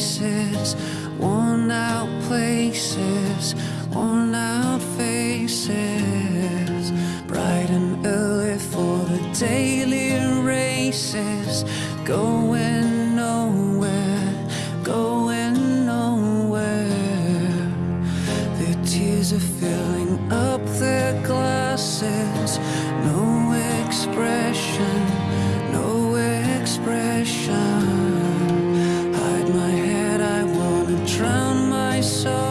faces, worn out places, worn out faces. Bright and early for the daily races, going nowhere, going nowhere. Their tears are filling up their glasses. No saw